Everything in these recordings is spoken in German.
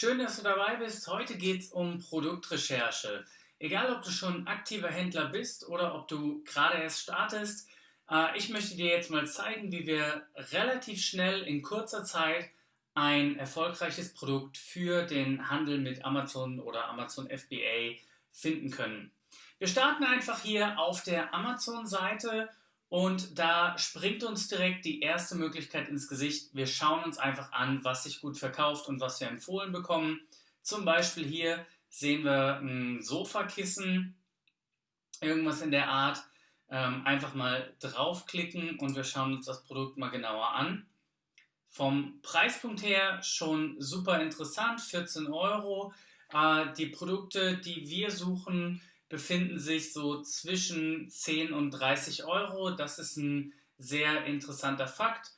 Schön, dass du dabei bist. Heute geht es um Produktrecherche. Egal, ob du schon aktiver Händler bist oder ob du gerade erst startest, äh, ich möchte dir jetzt mal zeigen, wie wir relativ schnell in kurzer Zeit ein erfolgreiches Produkt für den Handel mit Amazon oder Amazon FBA finden können. Wir starten einfach hier auf der Amazon-Seite und da springt uns direkt die erste Möglichkeit ins Gesicht. Wir schauen uns einfach an, was sich gut verkauft und was wir empfohlen bekommen. Zum Beispiel hier sehen wir ein Sofakissen, irgendwas in der Art. Ähm, einfach mal draufklicken und wir schauen uns das Produkt mal genauer an. Vom Preispunkt her schon super interessant, 14 Euro. Äh, die Produkte, die wir suchen, befinden sich so zwischen 10 und 30 Euro. Das ist ein sehr interessanter Fakt.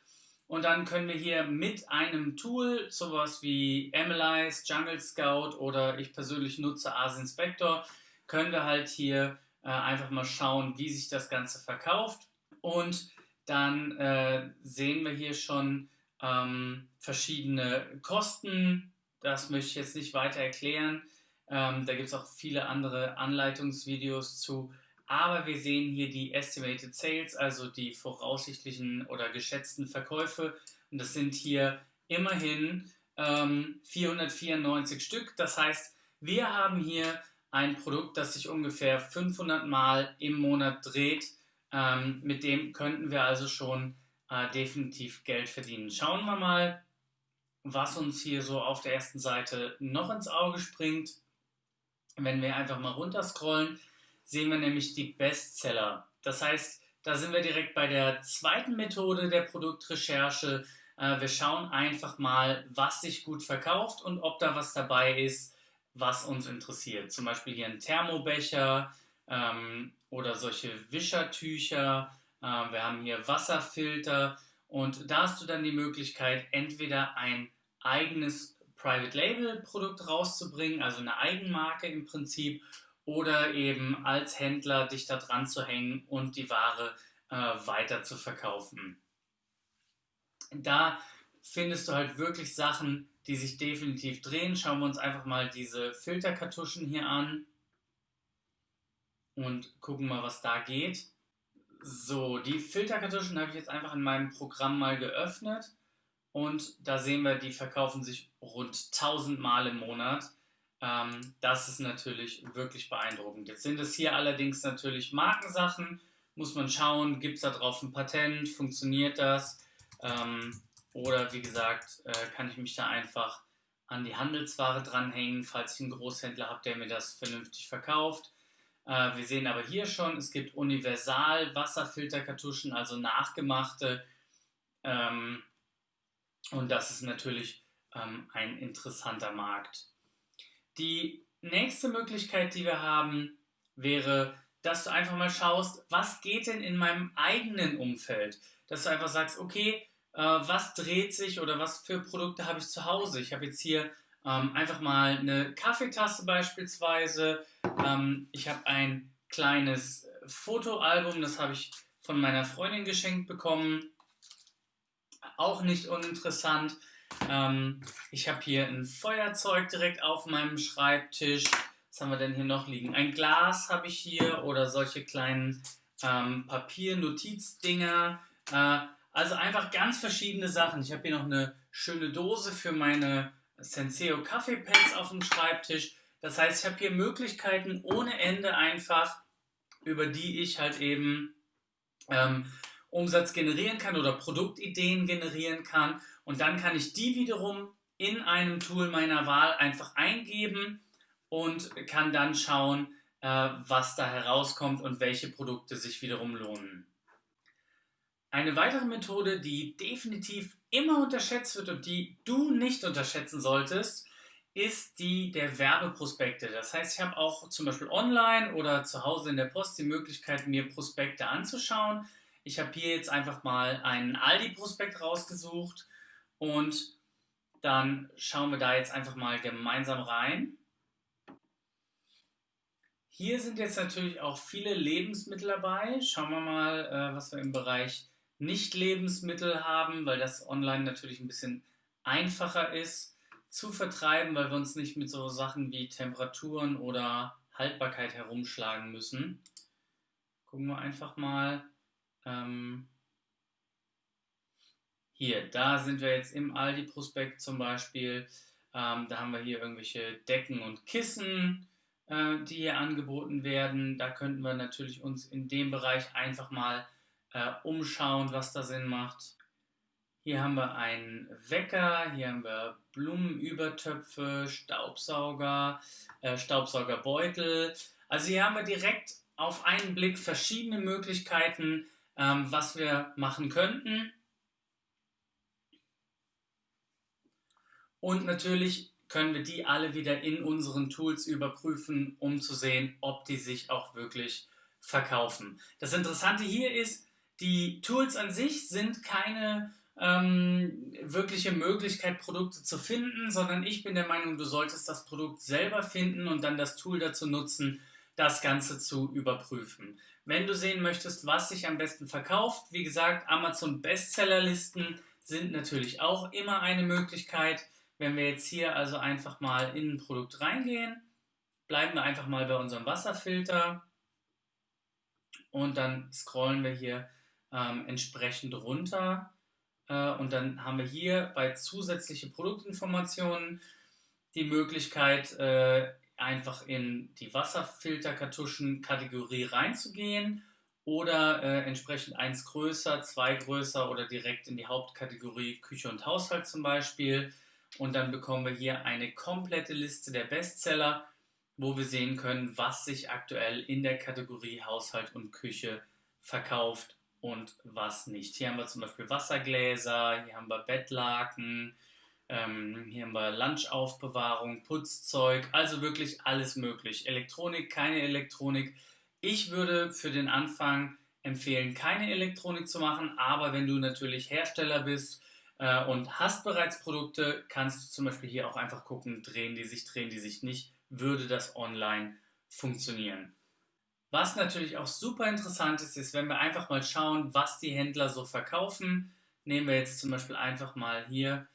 Und dann können wir hier mit einem Tool, sowas wie Analyze, Jungle Scout oder ich persönlich nutze Ars Inspector, können wir halt hier äh, einfach mal schauen, wie sich das Ganze verkauft. Und dann äh, sehen wir hier schon ähm, verschiedene Kosten. Das möchte ich jetzt nicht weiter erklären. Ähm, da gibt es auch viele andere Anleitungsvideos zu. Aber wir sehen hier die Estimated Sales, also die voraussichtlichen oder geschätzten Verkäufe. Und das sind hier immerhin ähm, 494 Stück. Das heißt, wir haben hier ein Produkt, das sich ungefähr 500 Mal im Monat dreht. Ähm, mit dem könnten wir also schon äh, definitiv Geld verdienen. Schauen wir mal, was uns hier so auf der ersten Seite noch ins Auge springt. Wenn wir einfach mal runterscrollen, sehen wir nämlich die Bestseller. Das heißt, da sind wir direkt bei der zweiten Methode der Produktrecherche. Äh, wir schauen einfach mal, was sich gut verkauft und ob da was dabei ist, was uns interessiert. Zum Beispiel hier ein Thermobecher ähm, oder solche Wischertücher. Äh, wir haben hier Wasserfilter und da hast du dann die Möglichkeit, entweder ein eigenes Private Label Produkt rauszubringen, also eine Eigenmarke im Prinzip, oder eben als Händler dich da dran zu hängen und die Ware äh, weiter zu verkaufen. Da findest du halt wirklich Sachen, die sich definitiv drehen. Schauen wir uns einfach mal diese Filterkartuschen hier an und gucken mal, was da geht. So, die Filterkartuschen habe ich jetzt einfach in meinem Programm mal geöffnet und da sehen wir, die verkaufen sich rund 1000 Mal im Monat. Ähm, das ist natürlich wirklich beeindruckend. Jetzt sind es hier allerdings natürlich Markensachen. Muss man schauen, gibt es da drauf ein Patent, funktioniert das? Ähm, oder wie gesagt, äh, kann ich mich da einfach an die Handelsware dranhängen, falls ich einen Großhändler habe, der mir das vernünftig verkauft. Äh, wir sehen aber hier schon, es gibt Universal Wasserfilterkartuschen, also nachgemachte. Ähm, und das ist natürlich ähm, ein interessanter Markt. Die nächste Möglichkeit, die wir haben, wäre, dass du einfach mal schaust, was geht denn in meinem eigenen Umfeld? Dass du einfach sagst, okay, äh, was dreht sich oder was für Produkte habe ich zu Hause? Ich habe jetzt hier ähm, einfach mal eine Kaffeetasse beispielsweise. Ähm, ich habe ein kleines Fotoalbum, das habe ich von meiner Freundin geschenkt bekommen auch nicht uninteressant. Ähm, ich habe hier ein Feuerzeug direkt auf meinem Schreibtisch. Was haben wir denn hier noch liegen? Ein Glas habe ich hier oder solche kleinen ähm, Papier-Notizdinger. Äh, also einfach ganz verschiedene Sachen. Ich habe hier noch eine schöne Dose für meine Senseo Kaffeepads auf dem Schreibtisch. Das heißt, ich habe hier Möglichkeiten ohne Ende einfach, über die ich halt eben ähm, Umsatz generieren kann oder Produktideen generieren kann. Und dann kann ich die wiederum in einem Tool meiner Wahl einfach eingeben und kann dann schauen, äh, was da herauskommt und welche Produkte sich wiederum lohnen. Eine weitere Methode, die definitiv immer unterschätzt wird und die du nicht unterschätzen solltest, ist die der Werbeprospekte. Das heißt, ich habe auch zum Beispiel online oder zu Hause in der Post die Möglichkeit, mir Prospekte anzuschauen. Ich habe hier jetzt einfach mal einen Aldi-Prospekt rausgesucht und dann schauen wir da jetzt einfach mal gemeinsam rein. Hier sind jetzt natürlich auch viele Lebensmittel dabei. Schauen wir mal, äh, was wir im Bereich Nicht-Lebensmittel haben, weil das online natürlich ein bisschen einfacher ist. zu vertreiben, weil wir uns nicht mit so Sachen wie Temperaturen oder Haltbarkeit herumschlagen müssen. Gucken wir einfach mal. Ähm, hier, da sind wir jetzt im Aldi-Prospekt zum Beispiel. Ähm, da haben wir hier irgendwelche Decken und Kissen, äh, die hier angeboten werden. Da könnten wir natürlich uns in dem Bereich einfach mal äh, umschauen, was da Sinn macht. Hier haben wir einen Wecker, hier haben wir Blumenübertöpfe, Staubsauger, äh, Staubsaugerbeutel. Also hier haben wir direkt auf einen Blick verschiedene Möglichkeiten, ähm, was wir machen könnten. Und natürlich können wir die alle wieder in unseren Tools überprüfen, um zu sehen, ob die sich auch wirklich verkaufen. Das Interessante hier ist, die Tools an sich sind keine ähm, wirkliche Möglichkeit, Produkte zu finden, sondern ich bin der Meinung, du solltest das Produkt selber finden und dann das Tool dazu nutzen, das Ganze zu überprüfen. Wenn du sehen möchtest, was sich am besten verkauft, wie gesagt, Amazon Bestsellerlisten sind natürlich auch immer eine Möglichkeit. Wenn wir jetzt hier also einfach mal in ein Produkt reingehen, bleiben wir einfach mal bei unserem Wasserfilter und dann scrollen wir hier ähm, entsprechend runter äh, und dann haben wir hier bei zusätzliche Produktinformationen die Möglichkeit, äh, einfach in die Wasserfilterkartuschen-Kategorie reinzugehen oder äh, entsprechend eins größer, zwei größer oder direkt in die Hauptkategorie Küche und Haushalt zum Beispiel. Und dann bekommen wir hier eine komplette Liste der Bestseller, wo wir sehen können, was sich aktuell in der Kategorie Haushalt und Küche verkauft und was nicht. Hier haben wir zum Beispiel Wassergläser, hier haben wir Bettlaken, ähm, hier haben wir Lunchaufbewahrung, Putzzeug, also wirklich alles möglich. Elektronik, keine Elektronik. Ich würde für den Anfang empfehlen, keine Elektronik zu machen, aber wenn du natürlich Hersteller bist äh, und hast bereits Produkte, kannst du zum Beispiel hier auch einfach gucken, drehen die sich, drehen die sich nicht, würde das online funktionieren. Was natürlich auch super interessant ist, ist, wenn wir einfach mal schauen, was die Händler so verkaufen. Nehmen wir jetzt zum Beispiel einfach mal hier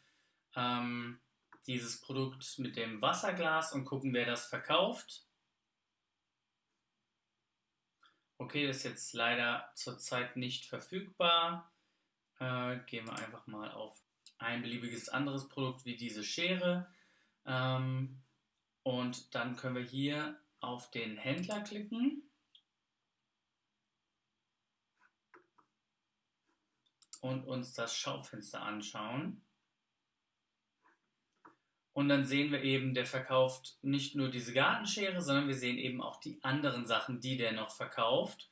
ähm, dieses Produkt mit dem Wasserglas und gucken, wer das verkauft. Okay, das ist jetzt leider zurzeit nicht verfügbar. Äh, gehen wir einfach mal auf ein beliebiges anderes Produkt wie diese Schere. Ähm, und dann können wir hier auf den Händler klicken. und uns das Schaufenster anschauen. Und dann sehen wir eben, der verkauft nicht nur diese Gartenschere, sondern wir sehen eben auch die anderen Sachen, die der noch verkauft.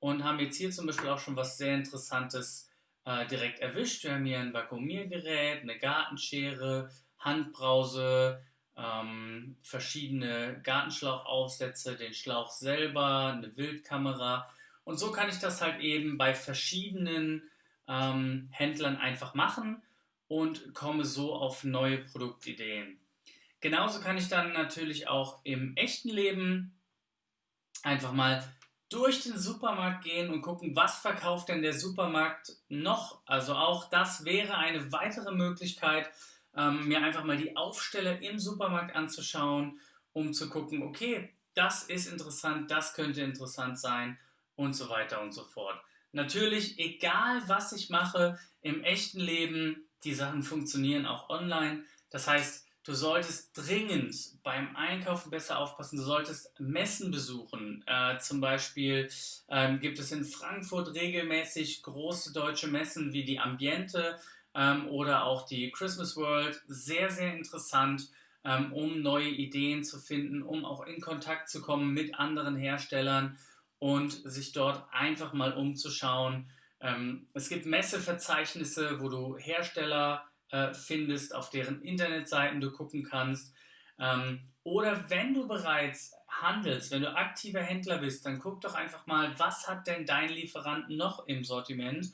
Und haben jetzt hier zum Beispiel auch schon was sehr Interessantes äh, direkt erwischt. Wir haben hier ein Vakuumiergerät, eine Gartenschere, Handbrause, ähm, verschiedene Gartenschlauchaufsätze, den Schlauch selber, eine Wildkamera. Und so kann ich das halt eben bei verschiedenen ähm, Händlern einfach machen und komme so auf neue Produktideen. Genauso kann ich dann natürlich auch im echten Leben einfach mal durch den Supermarkt gehen und gucken, was verkauft denn der Supermarkt noch. Also auch das wäre eine weitere Möglichkeit, ähm, mir einfach mal die Aufsteller im Supermarkt anzuschauen, um zu gucken, okay, das ist interessant, das könnte interessant sein und so weiter und so fort. Natürlich, egal was ich mache im echten Leben, die Sachen funktionieren auch online. Das heißt, du solltest dringend beim Einkaufen besser aufpassen. Du solltest Messen besuchen. Äh, zum Beispiel ähm, gibt es in Frankfurt regelmäßig große deutsche Messen wie die Ambiente ähm, oder auch die Christmas World. Sehr, sehr interessant, ähm, um neue Ideen zu finden, um auch in Kontakt zu kommen mit anderen Herstellern und sich dort einfach mal umzuschauen. Ähm, es gibt Messeverzeichnisse, wo du Hersteller äh, findest, auf deren Internetseiten du gucken kannst. Ähm, oder wenn du bereits handelst, wenn du aktiver Händler bist, dann guck doch einfach mal, was hat denn dein Lieferant noch im Sortiment,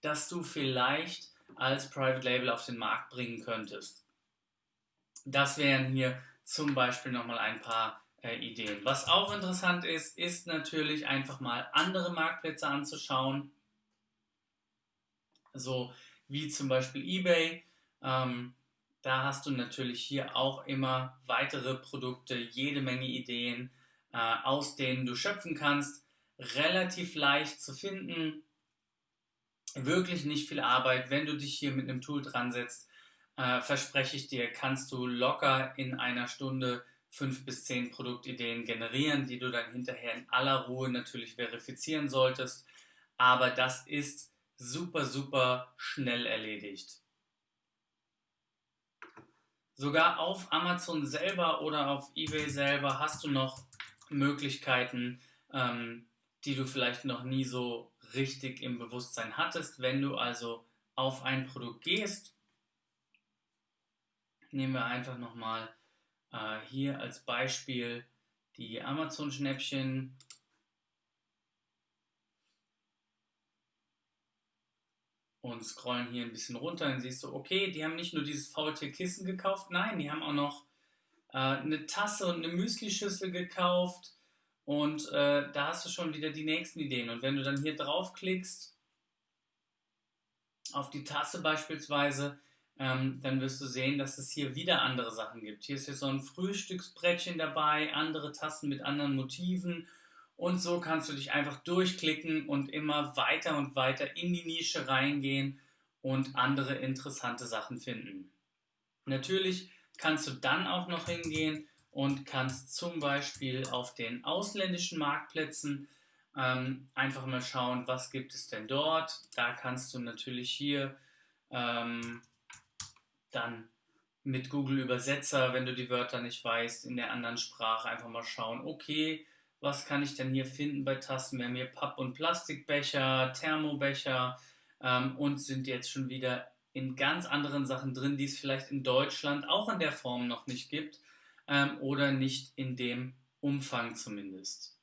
das du vielleicht als Private Label auf den Markt bringen könntest. Das wären hier zum Beispiel nochmal ein paar äh, Ideen. Was auch interessant ist, ist natürlich einfach mal andere Marktplätze anzuschauen, so wie zum Beispiel eBay. Ähm, Da hast du natürlich hier auch immer weitere Produkte, jede Menge Ideen, äh, aus denen du schöpfen kannst. Relativ leicht zu finden, wirklich nicht viel Arbeit. Wenn du dich hier mit einem Tool dran setzt, äh, verspreche ich dir, kannst du locker in einer Stunde fünf bis zehn Produktideen generieren, die du dann hinterher in aller Ruhe natürlich verifizieren solltest. Aber das ist super, super schnell erledigt. Sogar auf Amazon selber oder auf eBay selber hast du noch Möglichkeiten, ähm, die du vielleicht noch nie so richtig im Bewusstsein hattest. Wenn du also auf ein Produkt gehst, nehmen wir einfach nochmal äh, hier als Beispiel die Amazon-Schnäppchen. Und scrollen hier ein bisschen runter, dann siehst du, okay, die haben nicht nur dieses Faultier-Kissen gekauft, nein, die haben auch noch äh, eine Tasse und eine Müslischüssel gekauft. Und äh, da hast du schon wieder die nächsten Ideen. Und wenn du dann hier draufklickst, auf die Tasse beispielsweise, ähm, dann wirst du sehen, dass es hier wieder andere Sachen gibt. Hier ist jetzt so ein Frühstücksbrettchen dabei, andere Tassen mit anderen Motiven und so kannst du dich einfach durchklicken und immer weiter und weiter in die Nische reingehen und andere interessante Sachen finden. Natürlich kannst du dann auch noch hingehen und kannst zum Beispiel auf den ausländischen Marktplätzen ähm, einfach mal schauen, was gibt es denn dort. Da kannst du natürlich hier ähm, dann mit Google Übersetzer, wenn du die Wörter nicht weißt, in der anderen Sprache einfach mal schauen, okay, was kann ich denn hier finden bei Tasten? Wir haben hier Papp- und Plastikbecher, Thermobecher ähm, und sind jetzt schon wieder in ganz anderen Sachen drin, die es vielleicht in Deutschland auch in der Form noch nicht gibt ähm, oder nicht in dem Umfang zumindest.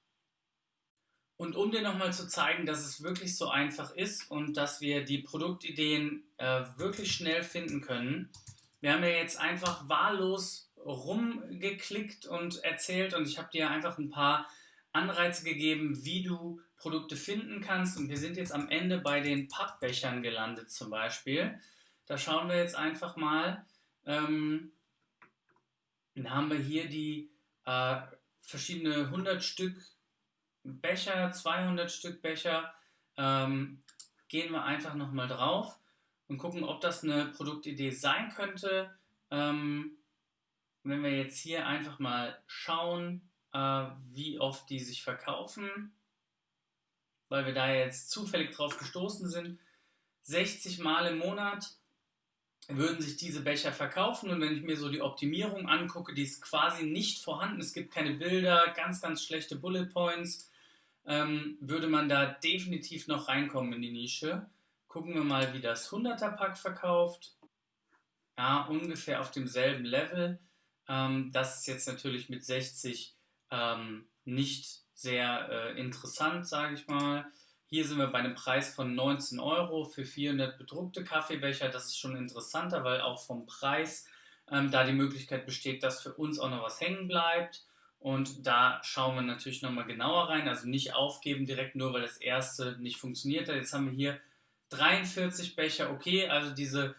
Und um dir nochmal zu zeigen, dass es wirklich so einfach ist und dass wir die Produktideen äh, wirklich schnell finden können, wir haben ja jetzt einfach wahllos rumgeklickt und erzählt und ich habe dir einfach ein paar Anreize gegeben, wie du Produkte finden kannst. Und wir sind jetzt am Ende bei den Pappbechern gelandet zum Beispiel. Da schauen wir jetzt einfach mal. Ähm, dann haben wir hier die äh, verschiedene 100 Stück Becher, 200 Stück Becher, ähm, gehen wir einfach nochmal drauf und gucken, ob das eine Produktidee sein könnte. Ähm, wenn wir jetzt hier einfach mal schauen, äh, wie oft die sich verkaufen, weil wir da jetzt zufällig drauf gestoßen sind, 60 Mal im Monat würden sich diese Becher verkaufen und wenn ich mir so die Optimierung angucke, die ist quasi nicht vorhanden, es gibt keine Bilder, ganz, ganz schlechte Bullet Points, ähm, würde man da definitiv noch reinkommen in die Nische. Gucken wir mal, wie das 100er Pack verkauft. Ja, ungefähr auf demselben Level. Ähm, das ist jetzt natürlich mit 60 ähm, nicht sehr äh, interessant, sage ich mal. Hier sind wir bei einem Preis von 19 Euro für 400 bedruckte Kaffeebecher. Das ist schon interessanter, weil auch vom Preis ähm, da die Möglichkeit besteht, dass für uns auch noch was hängen bleibt. Und da schauen wir natürlich nochmal genauer rein. Also nicht aufgeben direkt nur, weil das erste nicht funktioniert hat. Jetzt haben wir hier 43 Becher. Okay, also diese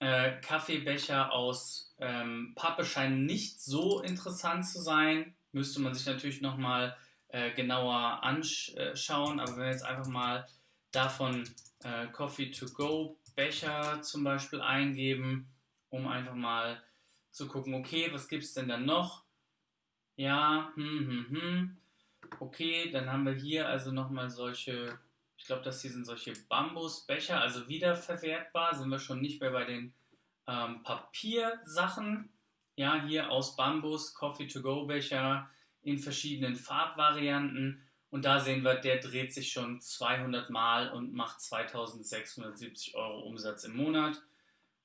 äh, Kaffeebecher aus ähm, Pappe scheinen nicht so interessant zu sein. Müsste man sich natürlich nochmal äh, genauer anschauen. Aber wenn wir jetzt einfach mal davon äh, Coffee to go Becher zum Beispiel eingeben, um einfach mal zu gucken, okay, was gibt es denn dann noch? Ja, hm, hm, hm. Okay, dann haben wir hier also nochmal solche, ich glaube, das hier sind solche Bambusbecher, also wiederverwertbar, sind wir schon nicht mehr bei den ähm, Papiersachen. Ja, hier aus Bambus, Coffee-to-go-Becher in verschiedenen Farbvarianten. Und da sehen wir, der dreht sich schon 200 Mal und macht 2670 Euro Umsatz im Monat.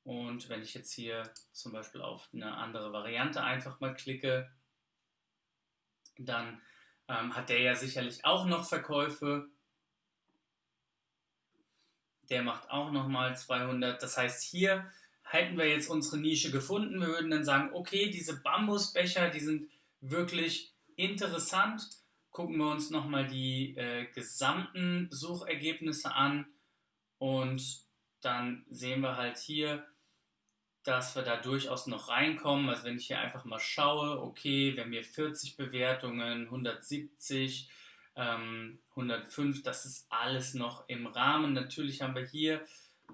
Und wenn ich jetzt hier zum Beispiel auf eine andere Variante einfach mal klicke, dann ähm, hat der ja sicherlich auch noch Verkäufe. Der macht auch nochmal 200. Das heißt, hier hätten wir jetzt unsere Nische gefunden. Wir würden dann sagen, okay, diese Bambusbecher, die sind wirklich interessant. Gucken wir uns nochmal die äh, gesamten Suchergebnisse an und dann sehen wir halt hier, dass wir da durchaus noch reinkommen. Also wenn ich hier einfach mal schaue, okay, wir haben hier 40 Bewertungen, 170, ähm, 105, das ist alles noch im Rahmen. Natürlich haben wir hier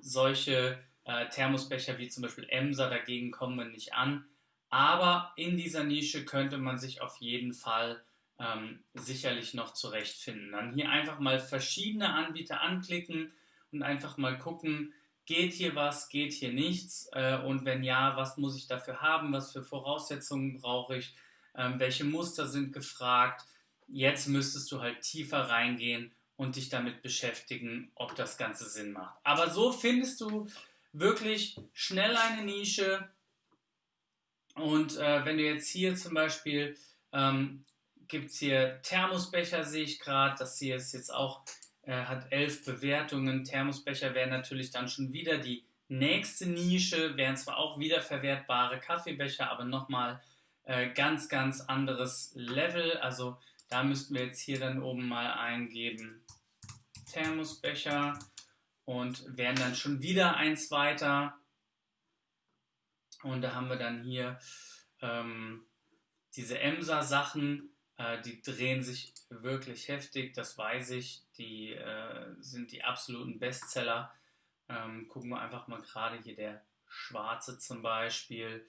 solche äh, Thermosbecher wie zum Beispiel Emser, dagegen kommen wir nicht an. Aber in dieser Nische könnte man sich auf jeden Fall ähm, sicherlich noch zurechtfinden. Dann hier einfach mal verschiedene Anbieter anklicken und einfach mal gucken, geht hier was, geht hier nichts äh, und wenn ja, was muss ich dafür haben, was für Voraussetzungen brauche ich, ähm, welche Muster sind gefragt. Jetzt müsstest du halt tiefer reingehen und dich damit beschäftigen, ob das Ganze Sinn macht. Aber so findest du wirklich schnell eine Nische. Und äh, wenn du jetzt hier zum Beispiel, ähm, gibt es hier Thermosbecher, sehe ich gerade, das hier ist jetzt auch, äh, hat elf Bewertungen. Thermosbecher wären natürlich dann schon wieder die nächste Nische, wären zwar auch wiederverwertbare Kaffeebecher, aber nochmal äh, ganz, ganz anderes Level. Also da müssten wir jetzt hier dann oben mal eingeben Thermosbecher und werden dann schon wieder eins weiter. Und da haben wir dann hier ähm, diese Emser-Sachen, äh, die drehen sich wirklich heftig, das weiß ich. Die äh, sind die absoluten Bestseller. Ähm, gucken wir einfach mal gerade hier der schwarze zum Beispiel.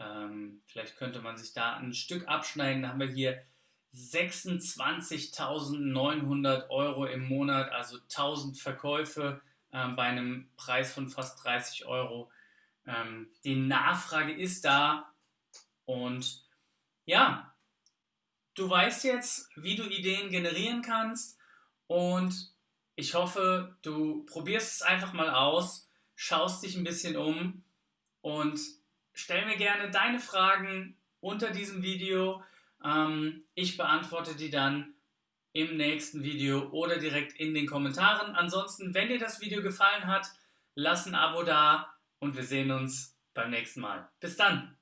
Ähm, vielleicht könnte man sich da ein Stück abschneiden. Da haben wir hier 26.900 Euro im Monat, also 1000 Verkäufe äh, bei einem Preis von fast 30 Euro. Ähm, die Nachfrage ist da und ja, du weißt jetzt, wie du Ideen generieren kannst und ich hoffe, du probierst es einfach mal aus, schaust dich ein bisschen um und stell mir gerne deine Fragen unter diesem Video. Ähm, ich beantworte die dann im nächsten Video oder direkt in den Kommentaren. Ansonsten, wenn dir das Video gefallen hat, lass ein Abo da und wir sehen uns beim nächsten Mal. Bis dann!